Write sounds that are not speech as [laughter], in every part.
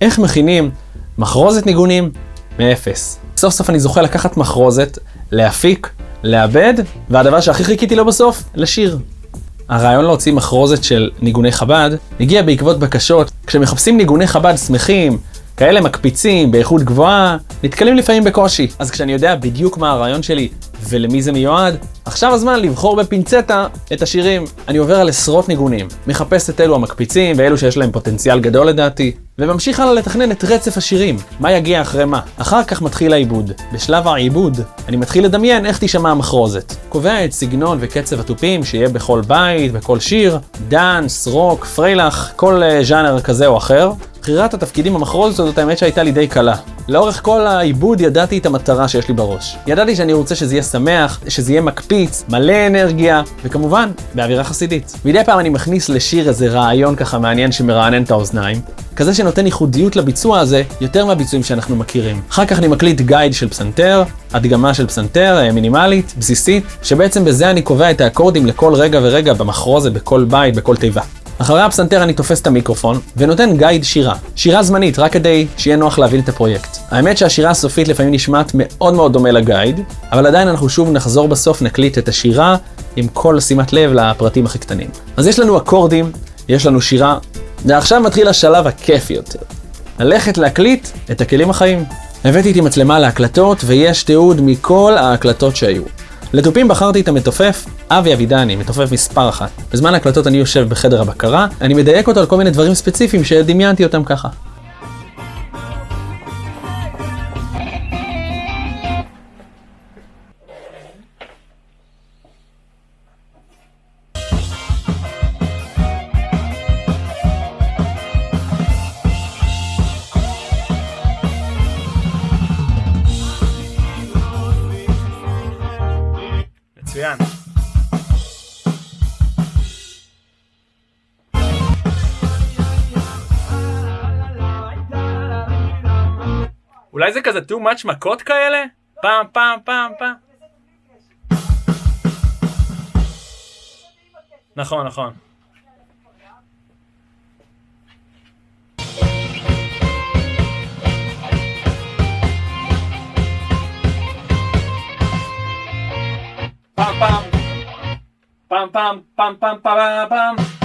איך מכינים מחרוזת ניגונים מאפס. סוף סוף אני זוכה לקחת מחרוזת, להפיק, לעבד, והדבר שהכי חיכיתי לו בסוף, לשיר. הרעיון להוציא מחרוזת של ניגוני חב"ד הגיע בעקבות בקשות. כשמחפשים ניגוני חב"ד שמחים, כאלה מקפיצים, באיכות גבוהה, נתקלים לפעמים בקושי. אז כשאני יודע בדיוק מה הרעיון שלי ולמי זה מיועד, עכשיו הזמן לבחור בפינצטה את השירים. אני עובר על עשרות ניגונים, מחפש את אלו המקפיצים ואלו שיש להם פוטנציאל גדול לדעתי, וממשיך הלאה לתכנן את רצף השירים, מה יגיע אחרי מה. אחר כך מתחיל העיבוד. בשלב העיבוד, אני מתחיל לדמיין איך תישמע המחרוזת. קובע את סגנון וקצב התופים שיהיה בכל בית, בכל שיר, דאנס, רוק, פריילך, כל uh, ז'אנר כזה או אחר. בחירת התפקידים במחרוזת הזאת האמת שהייתה לי די קלה. לאורך כל העיבוד ידעתי את המטרה שיש לי בראש. ידעתי שאני רוצה שזה יהיה שמח, שזה יהיה מקפיץ, מלא אנרגיה, וכמובן, באווירה חסידית. מדי פעם אני מכניס לשיר איזה רעיון ככה מעניין שמרענן את האוזניים, כזה שנותן ייחודיות לביצוע הזה, יותר מהביצועים שאנחנו מכירים. אחר כך אני מקליט גייד של פסנתר, הדגמה של פסנתר, אה, מינימלית, בסיסית, שבעצם בזה אני קובע את האקורדים לכל רגע ורגע במחרוזת, בכל בית, בכל תיבה. אחרי הפסנתר אני תופס את המיקרופון ונותן גייד שירה. שירה זמנית, רק כדי שיהיה נוח להבין את הפרויקט. האמת שהשירה הסופית לפעמים נשמעת מאוד מאוד דומה לגייד, אבל עדיין אנחנו שוב נחזור בסוף, נקליט את השירה עם כל שימת לב לפרטים הכי קטנים. אז יש לנו אקורדים, יש לנו שירה, ועכשיו מתחיל השלב הכיפי יותר. ללכת להקליט את הכלים החיים. הבאתי איתי מצלמה להקלטות, ויש תיעוד מכל ההקלטות שהיו. לתופים בחרתי את המתופף אבי אבידני, מתופף מספר אחת. בזמן ההקלטות אני יושב בחדר הבקרה, אני מדייק אותו על כל מיני דברים ספציפיים שדמיינתי אותם ככה. אולי זה כזה too much מכות כאלה? פעם, פעם, פעם, פעם. נכון, נכון. פעם, פעם, פעם, פעם, פעם, פעם, פעם, פעם.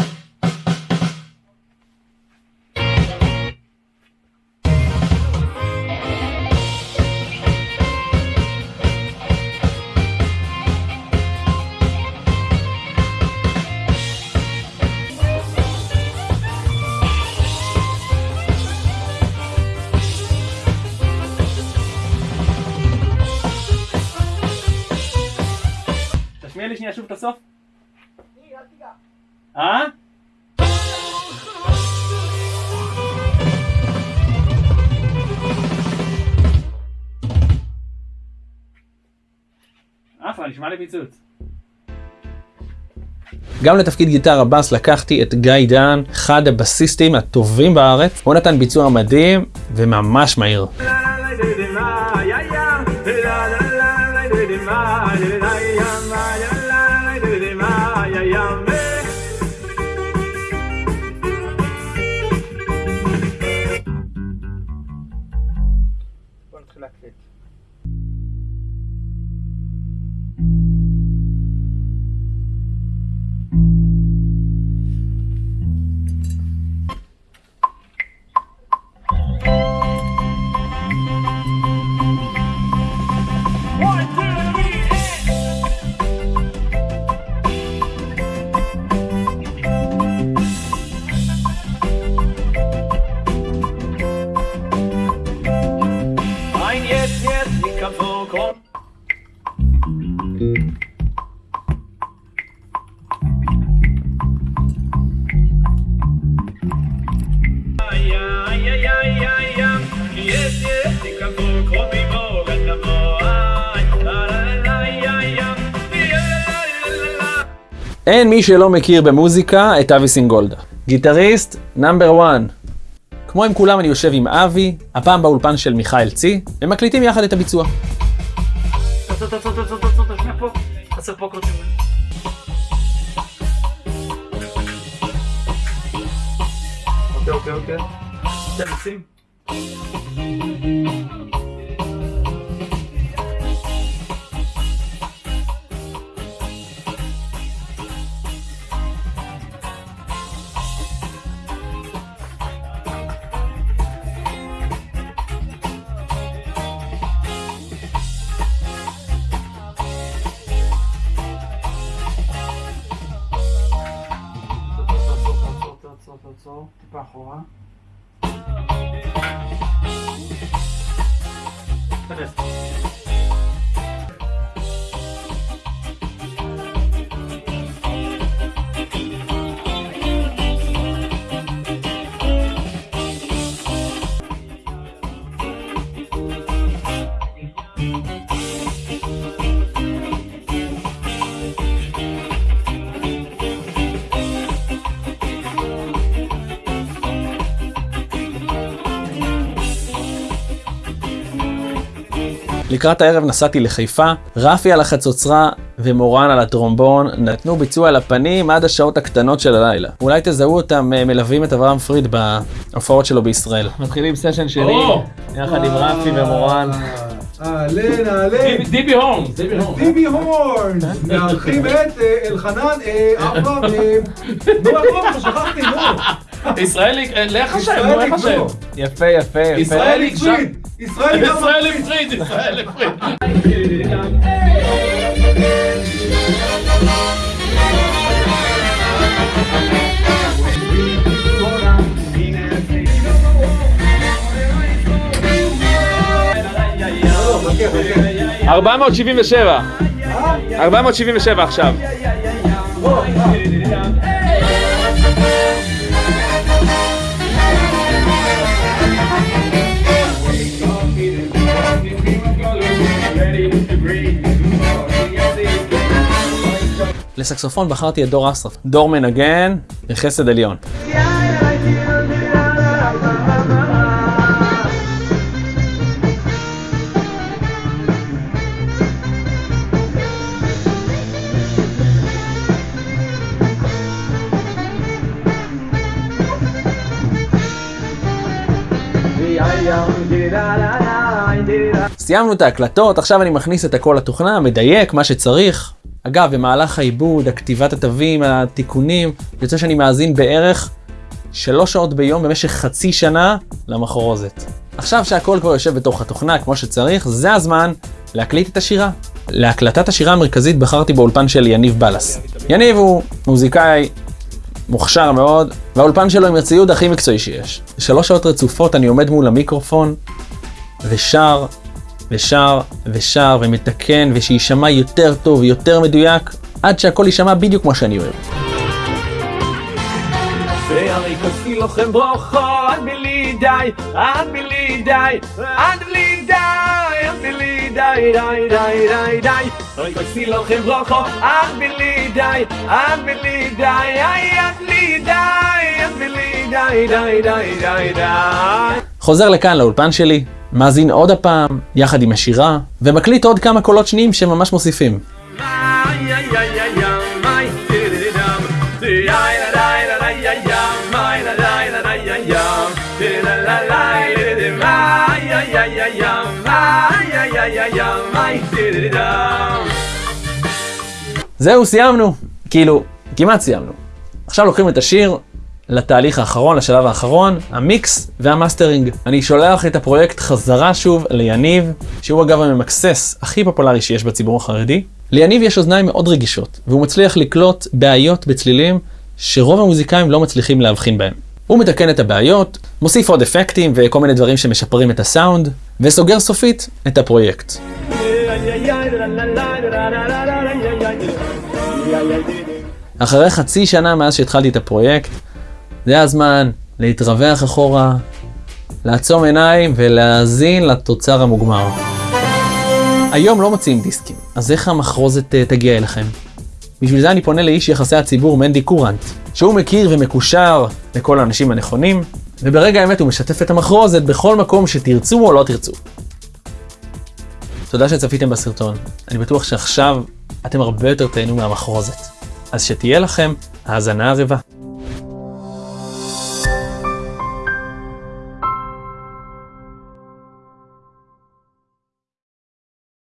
את הסוף. אה? אחלה, נשמע לי פיצוץ. גם לתפקיד גיטרה בס לקחתי את גיא דן, אחד הבסיסטים הטובים בארץ. הוא נתן ביצוע מדהים וממש מהיר. l'athlète. אין מי שלא מכיר במוזיקה את אבי סינגולדה. גיטריסט נאמבר 1. כמו עם כולם אני יושב עם אבי, הפעם באולפן של מיכאל צי, ומקליטים יחד את הביצוע. אוקיי, אוקיי, אוקיי. 爸好啊，快点。לקראת הערב נסעתי לחיפה, רפי על החצוצרה ומורן על הטרומבון נתנו ביצוע על הפנים עד השעות הקטנות של הלילה. אולי תזהו אותם אה, מלווים את אברהם פריד בהופעות שלו בישראל. מתחילים סשן או! יחד עם רפי ומורן. אהלן, אהלן. דיבי- דיבי הורנס, דיבי הורנס. מארחים את אה, אלחנן, אה, אברהם, אה, נו, לו? שכחתי, נו. [laughs] ישראלי, לך השם, נו, איך השם? נו. יפה, יפה, יפה. ישראלי, ישראל הפריד, ישראל הפריד. ארבע מאות שבעים ושבע. ארבע מאות שבעים ושבע עכשיו. לסקסופון בחרתי את דור אסרף. דור מנגן בחסד עליון. סיימנו את ההקלטות, עכשיו אני מכניס את הכל לתוכנה, מדייק מה שצריך. אגב, במהלך העיבוד, הכתיבת התווים, התיקונים, יוצא שאני מאזין בערך שלוש שעות ביום במשך חצי שנה למחרוזת. עכשיו שהכל כבר יושב בתוך התוכנה כמו שצריך, זה הזמן להקליט את השירה. להקלטת השירה המרכזית בחרתי באולפן של יניב בלס. יניב הוא מוזיקאי מוכשר מאוד, והאולפן שלו עם הציוד הכי מקצועי שיש. שלוש שעות רצופות אני עומד מול המיקרופון ושר ושר ושר ומתקן ושיישמע יותר טוב ויותר מדויק עד שהכל יישמע בדיוק כמו שאני אוהב. ואני כוסי לכם ברוכו, עד בלי די, עד בלי די, עד בלי די, עד בלי די, די, די, די, די. אני כוסי לכם ברוכו, עד בלי די, עד בלי די, איי, עד בלי די, עד בלי די, די, די, די, די. חוזר לכאן לאולפן שלי, מאזין עוד הפעם, יחד עם השירה, ומקליט עוד כמה קולות שניים שממש מוסיפים. זהו, סיימנו. כאילו, כמעט סיימנו. עכשיו לוקחים את השיר, לתהליך האחרון, לשלב האחרון, ה mix וה mastering. אני שולח את הפרויקט חזרה שוב ליניב, שהוא אגב הממקסס הכי פופולרי שיש בציבור החרדי. ליניב יש אוזניים מאוד רגישות, והוא מצליח לקלוט בעיות בצלילים שרוב המוזיקאים לא מצליחים להבחין בהם. הוא מתקן את הבעיות, מוסיף עוד אפקטים וכל מיני דברים שמשפרים את הסאונד, וסוגר סופית את הפרויקט. אחרי חצי שנה מאז שהתחלתי את הפרויקט, זה הזמן להתרווח אחורה, לעצום עיניים ולהאזין לתוצר המוגמר. היום לא מוציאים דיסקים, אז איך המחרוזת אה, תגיע אליכם? בשביל זה אני פונה לאיש יחסי הציבור מנדי קורנט, שהוא מכיר ומקושר לכל האנשים הנכונים, וברגע האמת הוא משתף את המחרוזת בכל מקום שתרצו או לא תרצו. תודה שצפיתם בסרטון, אני בטוח שעכשיו אתם הרבה יותר תהנו מהמחרוזת. אז שתהיה לכם האזנה ערבה.